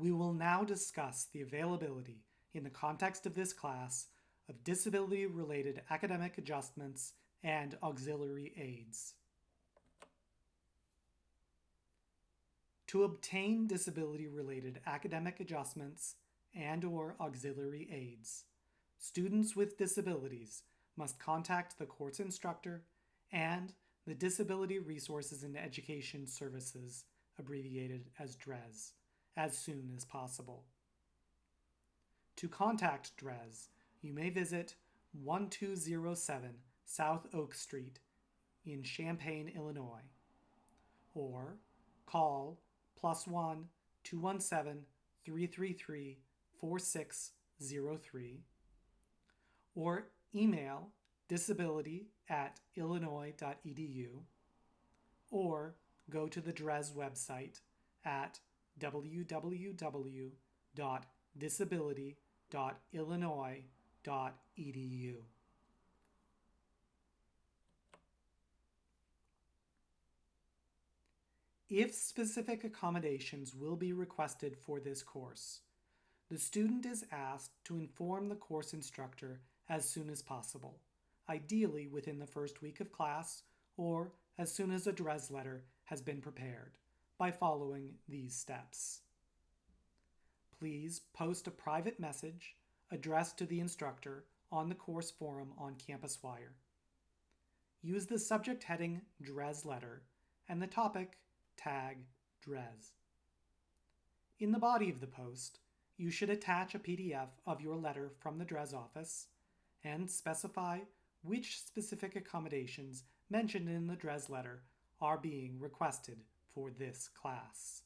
We will now discuss the availability, in the context of this class, of disability-related academic adjustments and auxiliary aids. To obtain disability-related academic adjustments and or auxiliary aids, students with disabilities must contact the course instructor and the Disability Resources and Education Services, abbreviated as DRES, as soon as possible. To contact DRES, you may visit 1207 South Oak Street in Champaign, Illinois, or call plus 1 217 333 4603, or email disability at illinois.edu, or go to the DRES website at www.disability.illinois.edu. If specific accommodations will be requested for this course, the student is asked to inform the course instructor as soon as possible, ideally within the first week of class or as soon as a DRES letter has been prepared, by following these steps. Please post a private message addressed to the instructor on the course forum on Campuswire. Use the subject heading DRES letter and the topic tag DRES. In the body of the post, you should attach a PDF of your letter from the DRES office and specify which specific accommodations mentioned in the DRES letter are being requested for this class.